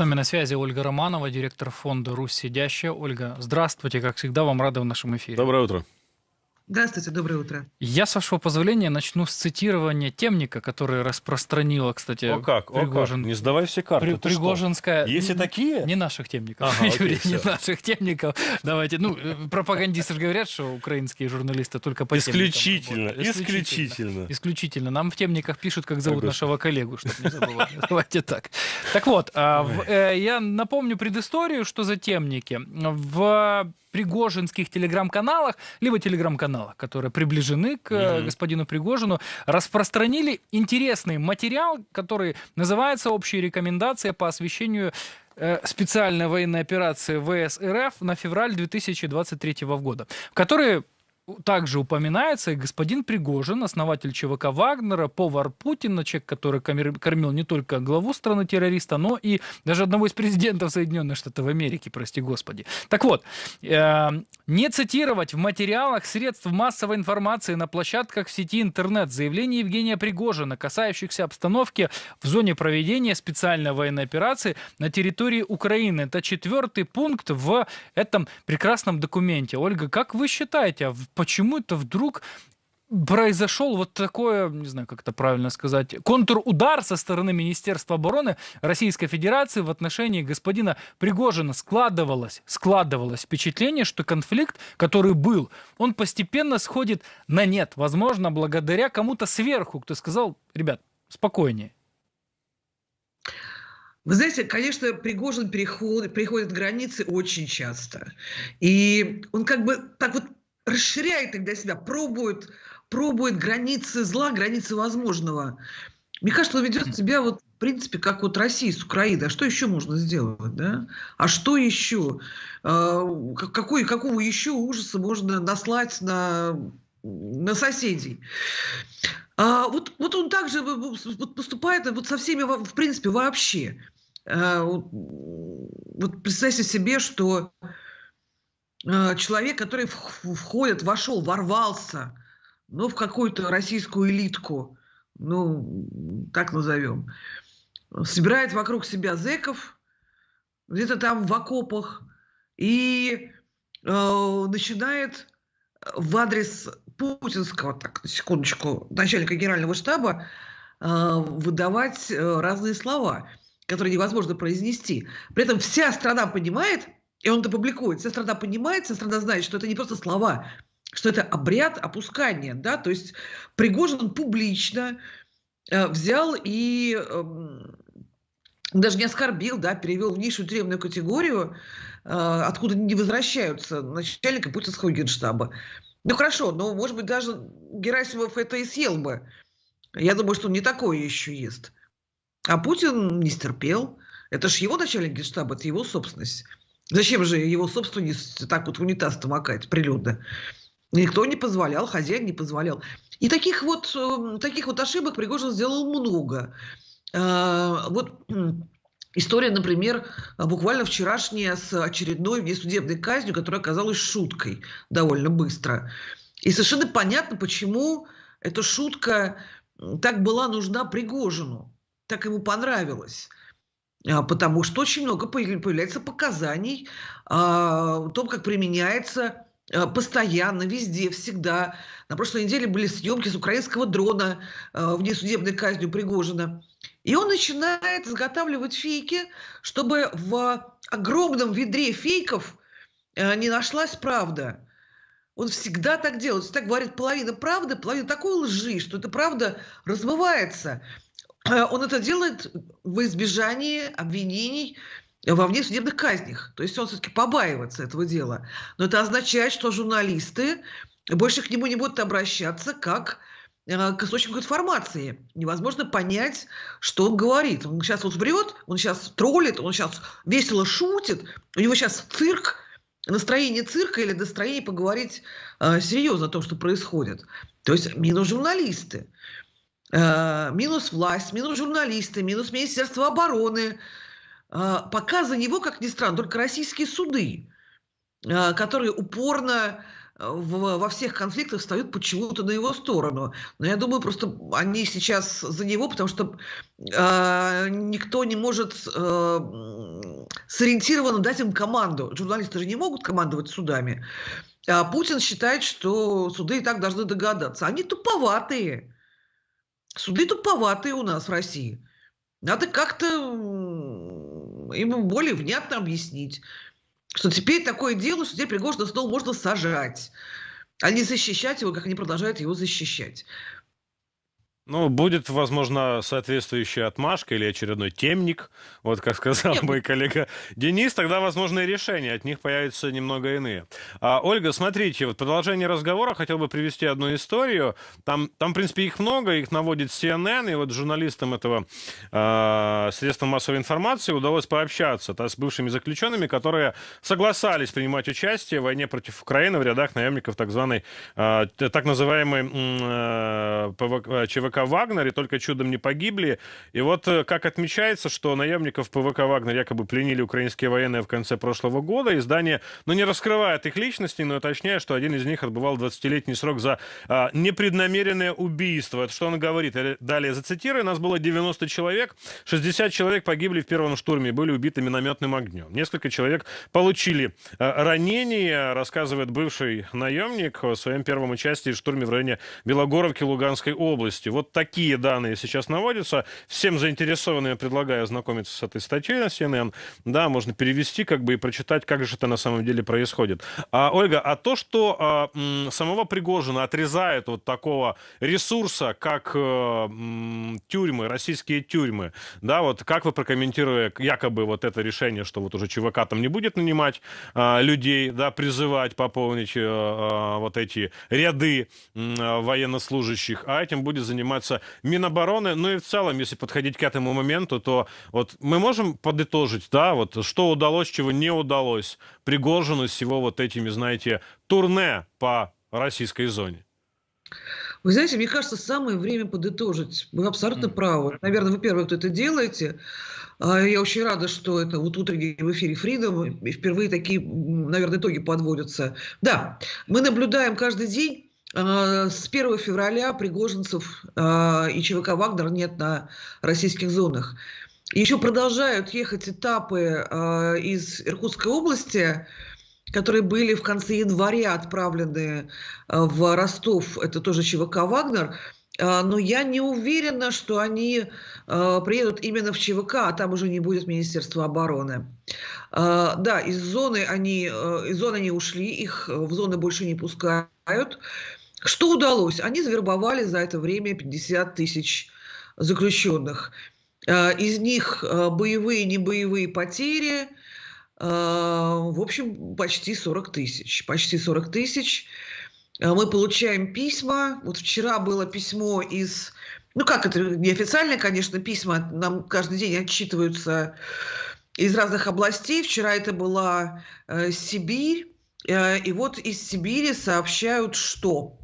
нами на связи Ольга Романова, директор фонда «Русь сидящая». Ольга, здравствуйте, как всегда, вам рады в нашем эфире. Доброе утро. Здравствуйте, доброе утро. Я, с вашего позволения, начну с цитирования темника, который распространила, кстати, О как, Пригожин. о как. Не сдавай все карты. При-? Пригожинская... Есть и такие? Не наших темников, Ага, окей, Юрий, не всё. наших темников. Давайте, ну, э, пропагандисты же говорят, что украинские журналисты только по Исключительно, работают. исключительно. Исключительно. Нам в темниках пишут, как зовут нашего коллегу, чтобы не забывали. Давайте так. Так вот, а, э, я напомню предысторию, что за темники. В пригожинских телеграм-каналах, либо телеграм-каналах, которые приближены к Мгм. господину Пригожину, распространили интересный материал, который называется «Общие рекомендации по освещению э, специальной военной операции ВС РФ на февраль 2023 года, в которой также упоминается и господин Пригожин, основатель ЧВК Вагнера, повар Путина, человек, который кормил не только главу страны-террориста, но и даже одного из президентов Соединенных Штатов Америки, прости господи. Так вот, э, не цитировать в материалах средств массовой информации на площадках в сети интернет заявление Евгения Пригожина, касающихся обстановки в зоне проведения специальной военной операции на территории Украины. Это четвертый пункт в этом прекрасном документе. Ольга, как вы считаете, а в- почему это вдруг произошел вот такое, не знаю, как это правильно сказать, контрудар со стороны Министерства обороны Российской Федерации в отношении господина Пригожина складывалось, складывалось впечатление, что конфликт, который был, он постепенно сходит на нет. Возможно, благодаря кому-то сверху, кто сказал, ребят, спокойнее. Вы знаете, конечно, Пригожин переходит, переходит границы очень часто. И он как бы так вот расширяет тогда себя, пробует, пробует границы зла, границы возможного. Мне кажется, он ведет себя вот в принципе, как вот Россия с Украиной. А что еще можно сделать, да? А что еще? А, как- Какой, какого еще ужаса можно наслать на, на соседей? А, вот, вот он также поступает вот со всеми, в принципе, вообще. А, вот, представьте себе, что человек, который входит, вошел, ворвался, ну, в какую-то российскую элитку, ну, так назовем, собирает вокруг себя зеков, где-то там в окопах, и э, начинает в адрес путинского, так, секундочку, начальника генерального штаба э, выдавать э, разные слова, которые невозможно произнести. При этом вся страна понимает, и он это публикует, вся страна понимает, вся страна знает, что это не просто слова, что это обряд опускания, да, то есть Пригожин публично э, взял и эм, даже не оскорбил, да, перевел в низшую тюремную категорию, э, откуда не возвращаются начальника путинского генштаба. Ну хорошо, но может быть даже Герасимов это и съел бы. Я думаю, что он не такое еще ест. А Путин не стерпел. Это ж его начальник генштаба, это его собственность. Зачем же его собственность так вот в унитаз-то макать прилюдно? Никто не позволял, хозяин не позволял. И таких вот, э, таких вот ошибок Пригожин сделал много. Э, Вот история, например, буквально вчерашняя с очередной внесудебной казнью, которая оказалась шуткой довольно быстро. И совершенно понятно, почему эта шутка так была нужна Пригожину, так ему понравилось. А, Потому что очень много появ- появляется показаний а, о том, как применяется а, постоянно, везде, всегда. На прошлой неделе были съемки с украинского дрона а, внесудебной казнью Пригожина. И он начинает изготавливать фейки, чтобы в огромном ведре фейков не нашлась правда. Он всегда так делает. Так говорит половина правды, половина такой лжи, что эта правда размывается. Э, Он это делает во избежание обвинений во внесудебных казнях. То есть он все-таки побаивается этого дела. Но это означает, что журналисты больше к нему не будут обращаться как э, к источнику информации. Невозможно понять, что он говорит. Он сейчас вот врет, он сейчас троллит, он сейчас весело шутит, у него сейчас цирк, настроение цирка или настроение поговорить э, серьезно о том, что происходит. То есть минус журналисты, э, минус власть, минус журналисты, минус Министерство обороны. Э, пока за него, как ни странно, только российские суды, э, которые упорно во всех конфликтах встают почему-то на его сторону. Но я думаю, просто они сейчас за него, потому что никто не может сориентированно дать им команду. Журналисты же не могут командовать судами. А Путин считает, что суды и так должны догадаться. Они туповатые. Суды туповатые у нас в России. Надо как-то им более внятно объяснить, что теперь такое дело, что теперь Пригожина снова можно сажать, а не защищать его, как они продолжают его защищать. Ну, будет, возможно, соответствующая отмашка или очередной темник, вот как сказал мой коллега Денис, тогда, возможно, и решения от них появятся немного иные. А, Ольга, смотрите, вот продолжение разговора хотел бы привести одну историю. Там, там, в принципе, их много, их наводит CNN, и вот журналистам этого э, средства массовой информации удалось пообщаться да, с бывшими заключенными, которые согласались принимать участие в войне против Украины в рядах наемников так званой, э, так называемой м, э, «Вагнер», и только чудом не погибли. И вот э, как отмечается, что наемников ПВК «Вагнер» якобы пленили украинские военные в конце прошлого года. Издание, ну, не раскрывает их личности, но уточняет, что один из них отбывал 20-летний срок за а, непреднамеренное убийство. Это что он говорит? Я Далее зацитирую. Нас было 90 человек, 60 человек погибли в первом штурме были убиты минометным огнем. Несколько человек получили а, ранения, рассказывает бывший наемник о своем первом участии в штурме в районе Белогоровки Луганской области. Вот такие данные сейчас наводятся. Всем заинтересованным я предлагаю ознакомиться с этой статьей на CNN. Да, можно перевести как бы и прочитать, как же это на самом деле происходит. А, Ольга, а то, что а, м, самого Пригожина отрезает вот такого ресурса, как э, м, тюрьмы, российские тюрьмы, да, вот как вы прокомментируете якобы вот это решение, что вот уже ЧВК там не будет нанимать а, людей, да, призывать пополнить а, вот эти ряды а, военнослужащих, а этим будет заниматься Минобороны. Ну и в целом, если подходить к этому моменту, то вот мы можем подытожить, да, вот что удалось, чего не удалось Пригожину с его вот этими, знаете, турне по российской зоне. Вы знаете, мне кажется, самое время подытожить. Вы абсолютно М. правы. Наверное, вы первый, кто это делаете. А, Я очень рада, что это вот утренний в эфире Freedom, и впервые такие, наверное, итоги подводятся. Да, мы наблюдаем каждый день с 1 февраля пригожинцев а, и ЧВК «Вагнер» нет на российских зонах. Еще продолжают ехать этапы а, из Иркутской области, которые были в конце января отправлены а, в Ростов, это тоже ЧВК «Вагнер», а, но я не уверена, что они а, приедут именно в ЧВК, а там уже не будет Министерства обороны. А, Да, из зоны они, из зоны они ушли, их в зоны больше не пускают. Что удалось? Они завербовали за это время 50 тысяч заключенных. А, Из них э, боевые, небоевые потери, а, в общем, почти 40 тысяч. Почти 40 тысяч. Мы получаем письма. Вот вчера было письмо из... Ну как это, неофициальное, конечно, письма. Нам каждый день отчитываются из разных областей. Вчера это была э, Сибирь. Э, и вот из Сибири сообщают, что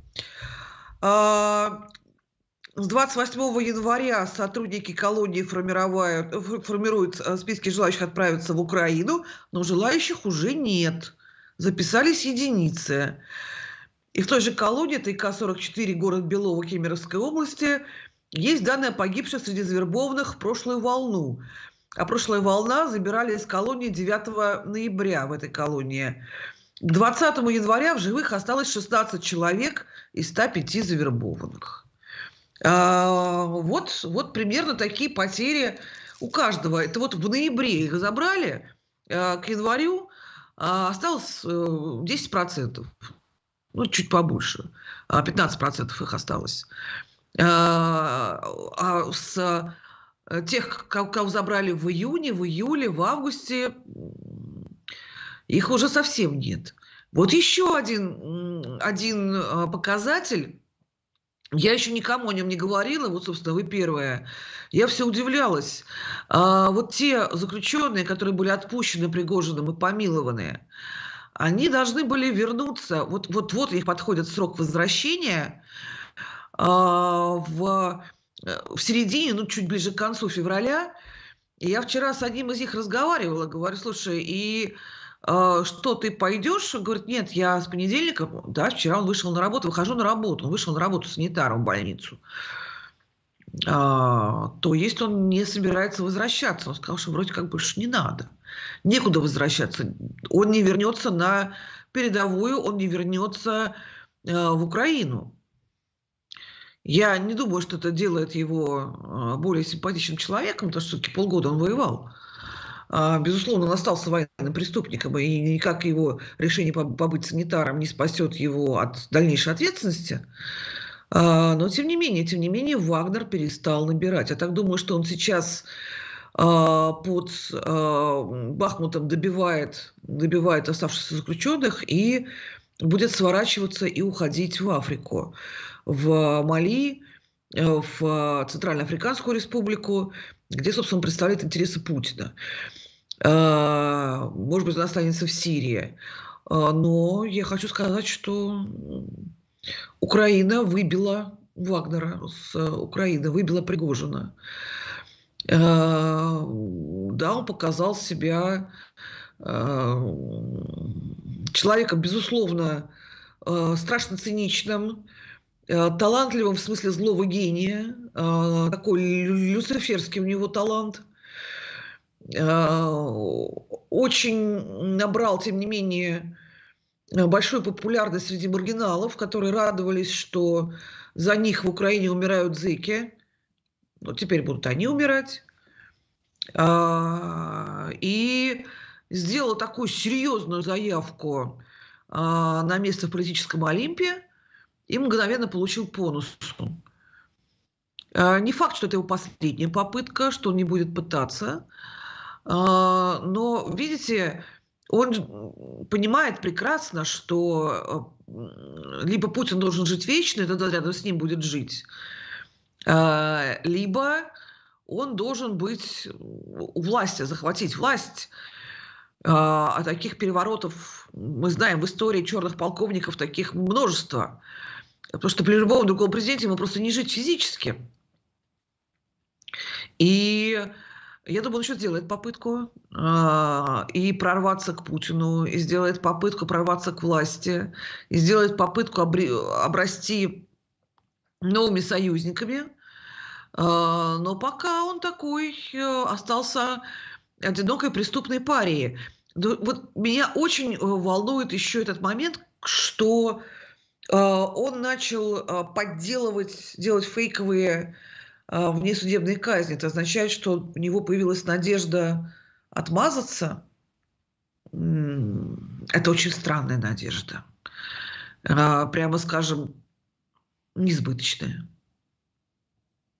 с 28 января сотрудники колонии формируют, э, списки желающих отправиться в Украину, но желающих уже нет. Записались единицы. И в той же колонии, это ИК-44, город Белово, Кемеровской области, есть данные о погибших среди завербованных в прошлую волну. А прошлая волна забирали из колонии 9 ноября в этой колонии. К 20 января в живых осталось 16 человек из 105 завербованных. А, вот, вот примерно такие потери у каждого. Это вот в ноябре их забрали, а, к январю а, осталось э, 10%. Ну, чуть побольше. А, 15% их осталось. А, с э, тех, ко- кого забрали в июне, в июле, в августе, их уже совсем нет. Вот еще один, один а, показатель. Я еще никому о нем не говорила, вот, собственно, вы первая. Я все удивлялась. А, вот те заключенные, которые были отпущены Пригожиным и помилованные, они должны были вернуться, вот, вот, них подходит срок возвращения, а, в, э, в середине, ну, чуть ближе к концу февраля. И я вчера с одним из них разговаривала, говорю, слушай, и что ты пойдешь? Говорит, нет, я с понедельника, да, вчера он вышел на работу, выхожу на работу, он вышел на работу санитаром в больницу. А, то есть он не собирается возвращаться. Он сказал, что вроде как больше не надо. Некуда возвращаться. Он не вернется на передовую, он не вернется э, в Украину. Я не думаю, что это делает его э, более симпатичным человеком, потому что все-таки полгода он воевал. А, безусловно, он остался военным преступником, и никак его решение побыть санитаром не спасет его от дальнейшей ответственности. А, но, тем не менее, тем не менее, Вагнер перестал набирать. Я так думаю, что он сейчас а, под Бахмутом добивает, добивает оставшихся заключенных и будет сворачиваться и уходить в Африку, в Мали, э, в Центральноафриканскую республику, где, собственно, представляет интересы Путина. А, может быть, он останется в Сирии. А, но я хочу сказать, что Украина выбила Вагнера с Украины, выбила Пригожина. А, да, он показал себя человеком, безусловно, страшно циничным, талантливым в смысле злого гения, такой люциферский у него талант – Э, очень набрал, тем не менее, большую популярность среди маргиналов, которые радовались, что за них в Украине умирают зыки. Ну, теперь будут они умирать. И сделал такую серьезную заявку на место в политическом Олимпе и мгновенно получил бонус. А, не факт, что это его последняя попытка, что он не будет пытаться. А, но, видите, он понимает прекрасно, что либо Путин должен жить вечно, и тогда рядом с ним будет жить, а, либо он должен быть у власти, захватить власть. А таких переворотов, мы знаем, в истории черных полковников таких множество. Потому что при любом другом президенте ему просто не жить физически. И я думаю, он еще сделает попытку э, и прорваться к Путину, и сделает попытку прорваться к власти, и сделает попытку обре- обрасти новыми союзниками. Э, но пока он такой э, остался одинокой преступной парией. Вот меня очень э, волнует еще этот момент, что э, он начал э, подделывать, делать фейковые а, внесудебной казни. Это означает, что у него появилась надежда отмазаться. Это очень странная надежда. Прямо скажем, несбыточная.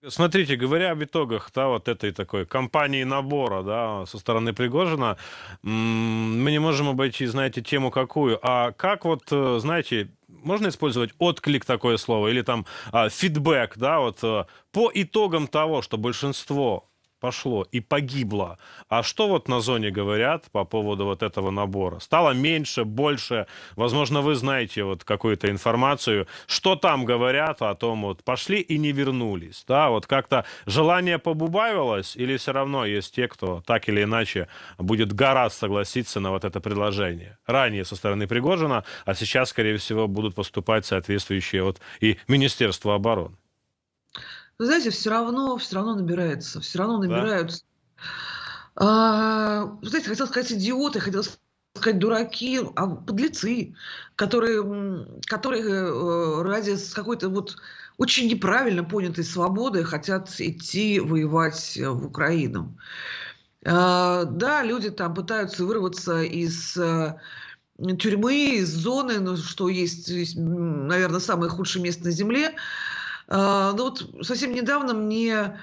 Смотрите, говоря об итогах да, вот этой такой кампании набора да, со стороны Пригожина, мы не можем обойти, знаете, тему какую. А как вот, э, знаете, можно использовать отклик такое слово или там а, фидбэк, да, вот а, по итогам того, что большинство пошло и погибло. А что вот на зоне говорят по поводу вот этого набора? Стало меньше, больше? Возможно, вы знаете вот какую-то информацию. Что там говорят о том, вот пошли и не вернулись? Да, вот как-то желание побубавилось или все равно есть те, кто так или иначе будет гораздо согласиться на вот это предложение? Ранее со стороны Пригожина, а сейчас, скорее всего, будут поступать соответствующие вот и Министерство обороны. Вы знаете, все равно, все равно набирается, все равно набираются. Да. А, вы знаете, хотел сказать идиоты, хотел сказать дураки, а подлецы, которые, которые э, ради какой-то вот очень неправильно понятой свободы хотят идти воевать в Украину. А, да, люди там пытаются вырваться из э, тюрьмы, из зоны, ну, что есть, наверное, самое худшее место на Земле. А, ну вот совсем недавно мне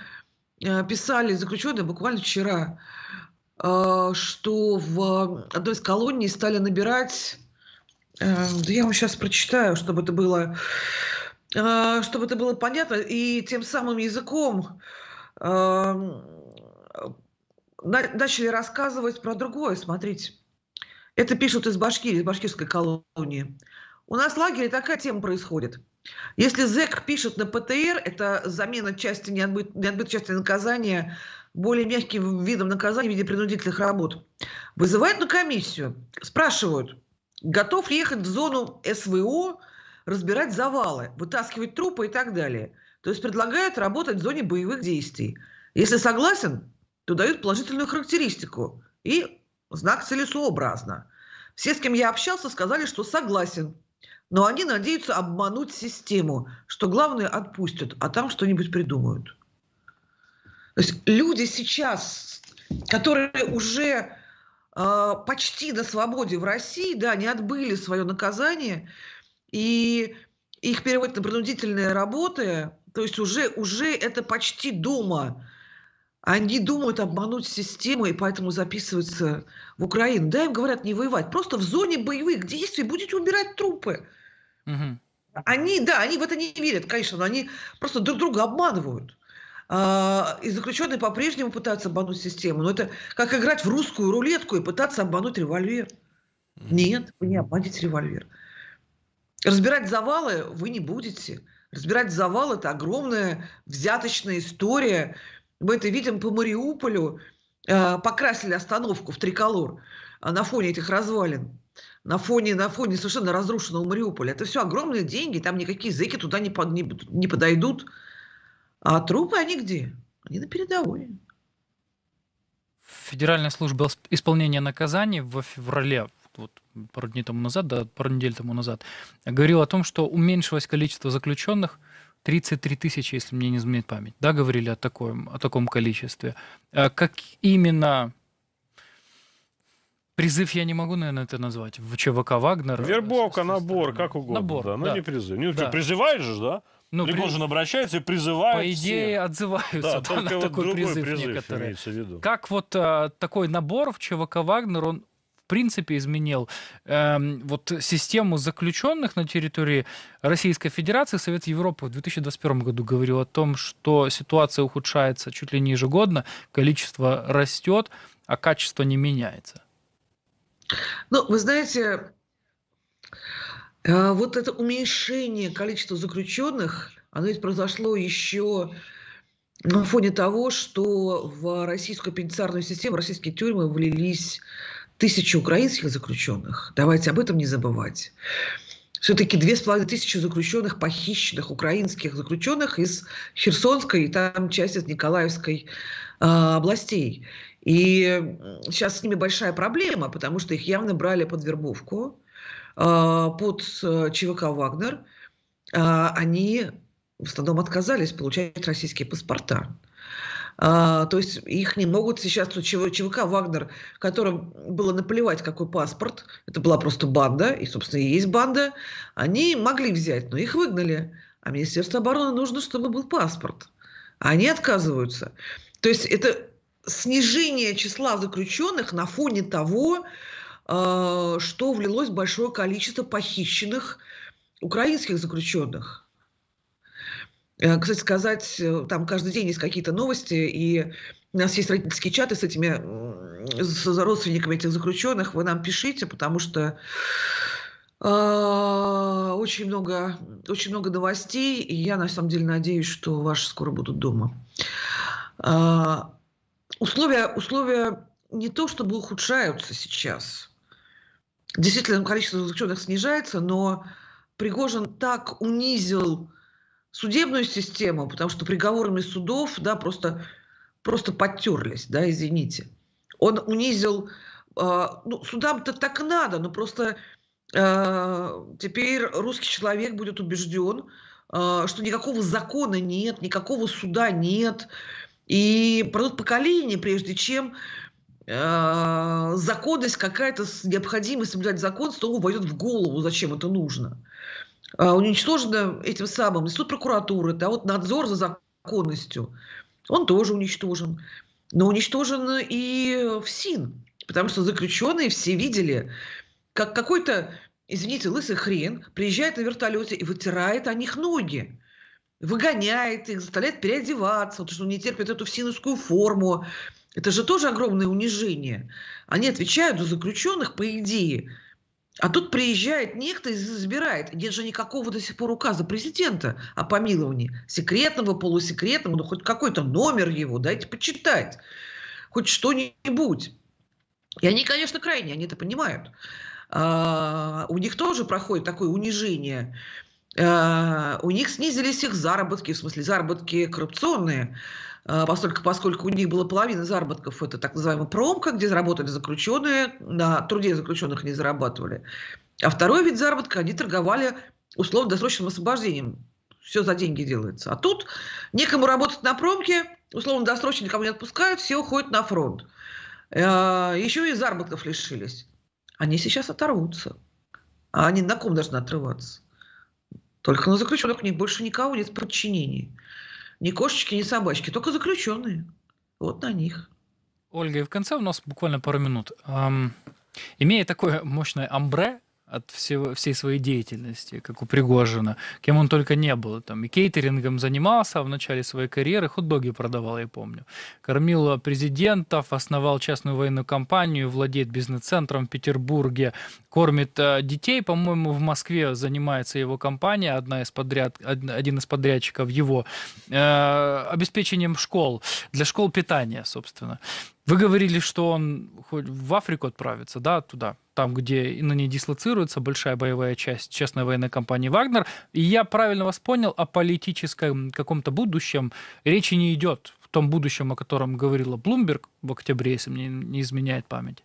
э, писали заключенные, буквально вчера, а, что в одной из колоний стали набирать, э, да я вам сейчас прочитаю, чтобы это было, э, чтобы это было понятно, и тем самым языком начали рассказывать про другое, смотрите. Это пишут из Башкирии, из башкирской колонии. у нас в лагере такая тема происходит. Если ЗЭК пишет на ПТР, это замена части неотбыт, неотбытой части наказания более мягким видом наказания в виде принудительных работ. Вызывают на комиссию, спрашивают, готов ли ехать в зону СВО, разбирать завалы, вытаскивать трупы и так далее. То есть предлагают работать в зоне боевых действий. Если согласен, то дают положительную характеристику и знак целесообразно. Все, с кем я общался, сказали, что согласен. Но они надеются обмануть систему, что главное отпустят, а там что-нибудь придумают. То есть люди сейчас, которые уже э, почти на свободе в России, да, не отбыли свое наказание, и их переводят на принудительные работы, то есть уже, уже это почти дома. Они думают обмануть систему, и поэтому записываются в Украину. Да, им говорят не воевать. Просто в зоне боевых действий будете убирать трупы. Угу. Они, да, они в это не верят, конечно, но они просто друг друга обманывают. А, и заключенные по-прежнему пытаются обмануть систему. Но это как играть в русскую рулетку и пытаться обмануть револьвер. Нет, вы не обманете револьвер. Разбирать завалы вы не будете. Разбирать завал – это огромная взяточная история. Мы это видим по Мариуполю. А, покрасили остановку в триколор а, на фоне этих развалин на фоне, на фоне совершенно разрушенного Мариуполя. Это все огромные деньги, там никакие зэки туда не, под, не, не подойдут. А трупы они где? Они на передовой. Федеральная служба исполнения наказаний в феврале, вот пару дней тому назад, да, пару недель тому назад, говорила о том, что уменьшилось количество заключенных 33 тысячи, если мне не изменяет память. Да, говорили о таком, о таком количестве. А как именно Призыв я не могу, наверное, это назвать. В ЧВК Вагнер. Вербовка, набор, как угодно. Набор, да. Но да. не призыв. Ну, да. призываешь же, да? Ну, Пригожин при... обращается и призывает По идее, всех. отзываются да, да, на такой призыв, призыв некоторые. Как вот а, такой набор в ЧВК Вагнер, он в принципе изменил э, вот систему заключенных на территории Российской Федерации. Совет Европы в 2021 году говорил о том, что ситуация ухудшается чуть ли не ежегодно, количество растет, а качество не меняется. Ну, вы знаете, э, вот это уменьшение количества заключенных, оно ведь произошло еще на фоне того, что в российскую пенитенциарную систему, российские тюрьмы влились тысячи украинских заключенных. Давайте об этом не забывать. Все-таки две с половиной тысячи заключенных, похищенных украинских заключенных из Херсонской и там часть из Николаевской э, областей. И сейчас с ними большая проблема, потому что их явно брали под вербовку, а, под э, ЧВК «Вагнер». А, они в основном отказались получать российские паспорта. А, то есть их не могут сейчас ЧВК «Вагнер», которым было наплевать, какой паспорт, это была просто банда, и, собственно, и есть банда, они могли взять, но их выгнали. А Министерству обороны нужно, чтобы был паспорт. А они отказываются. То есть это снижение числа заключенных на фоне того, э, что влилось большое количество похищенных украинских заключенных. Э, кстати сказать, э, там каждый день есть какие-то новости, и у нас есть родительские чаты с этими, с родственниками этих заключенных. Вы нам пишите, потому что очень много, очень много новостей, и я на самом деле надеюсь, что ваши скоро будут дома условия, условия не то чтобы ухудшаются сейчас. Действительно, количество заключенных снижается, но Пригожин так унизил судебную систему, потому что приговорами судов да, просто, просто подтерлись, да, извините. Он унизил, э, ну, судам-то так надо, но просто э, теперь русский человек будет убежден, э, что никакого закона нет, никакого суда нет, и пройдут поколения, прежде чем э, законность какая-то, необходимость соблюдать закон снова войдет в голову, зачем это нужно. Э, уничтожено этим самым институт прокуратуры, да, вот надзор за законностью, он тоже уничтожен. Но уничтожен и ФСИН, потому что заключенные все видели, как какой-то, извините, лысый хрен приезжает на вертолете и вытирает о них ноги выгоняет их, заставляет переодеваться, потому что он не терпит эту всинускую форму. Это же тоже огромное унижение. Они отвечают за заключенных, по идее, А тут приезжает некто и забирает. Нет же никакого до сих пор указа президента о помиловании. Секретного, полусекретного, ну хоть какой-то номер его, дайте почитать. Хоть что-нибудь. И они, конечно, крайне, они это понимают. А, у них тоже проходит такое унижение. А, у них снизились их заработки, в смысле заработки коррупционные, поскольку, поскольку у них было половина заработков, это так называемая промка, где заработали заключенные, на труде заключенных не зарабатывали. А второй вид заработка, они торговали условно-досрочным освобождением. Все за деньги делается. А тут некому работать на промке, условно-досрочно никому не отпускают, все уходят на фронт. Еще и заработков лишились они сейчас оторвутся. А они на ком должны отрываться? Только на заключенных у них больше никого нет подчинений. Ни кошечки, ни собачки, только заключенные. Вот на них. Ольга, и в конце у нас буквально пару минут. Эм, имея такое мощное амбре, от всего, всей своей деятельности, как у Пригожина, кем он только не был. Там и кейтерингом занимался в начале своей карьеры, хот-доги продавал, я помню. Кормил президентов, основал частную военную компанию, владеет бизнес-центром в Петербурге, кормит э, детей, по-моему, в Москве занимается его компания, одна из подряд, один из подрядчиков его, э, обеспечением школ, для школ питания, собственно. Вы говорили, что он хоть в Африку отправится, да, туда, там, где на ней дислоцируется большая боевая часть частной военной компании «Вагнер». И я правильно вас понял, о политическом каком-то будущем речи не идет, в том будущем, о котором говорила Блумберг в октябре, если мне не изменяет память.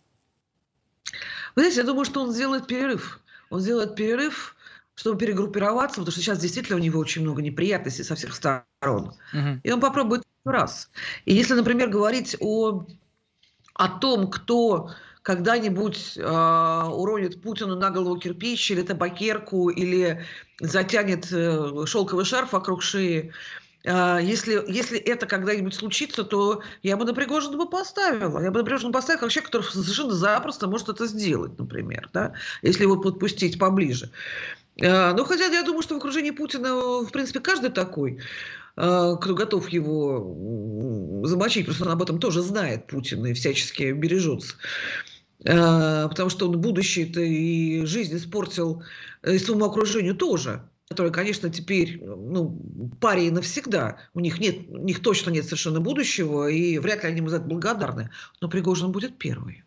Вы знаете, я думаю, что он сделает перерыв. Он сделает перерыв, чтобы перегруппироваться, потому что сейчас действительно у него очень много неприятностей со всех сторон. Угу. И он попробует раз. И если, например, говорить о о том, кто когда-нибудь э, уронит Путину на голову кирпич или табакерку, или затянет э, шелковый шарф вокруг шеи, э, если, если это когда-нибудь случится, то я бы на Пригожина бы поставила. Я бы на Пригожина поставила как человек, который совершенно запросто может это сделать, например, да, если его подпустить поближе. Э, ну, хотя я думаю, что в окружении Путина, в принципе, каждый такой. А, кто готов его замочить, просто он об этом тоже знает, Путин, и всячески бережется. А, потому что он будущее-то и жизнь испортил и своему окружению тоже которые, конечно, теперь ну, пари навсегда. У них, нет, у них точно нет совершенно будущего, и вряд ли они ему за это благодарны. Но Пригожин будет первый.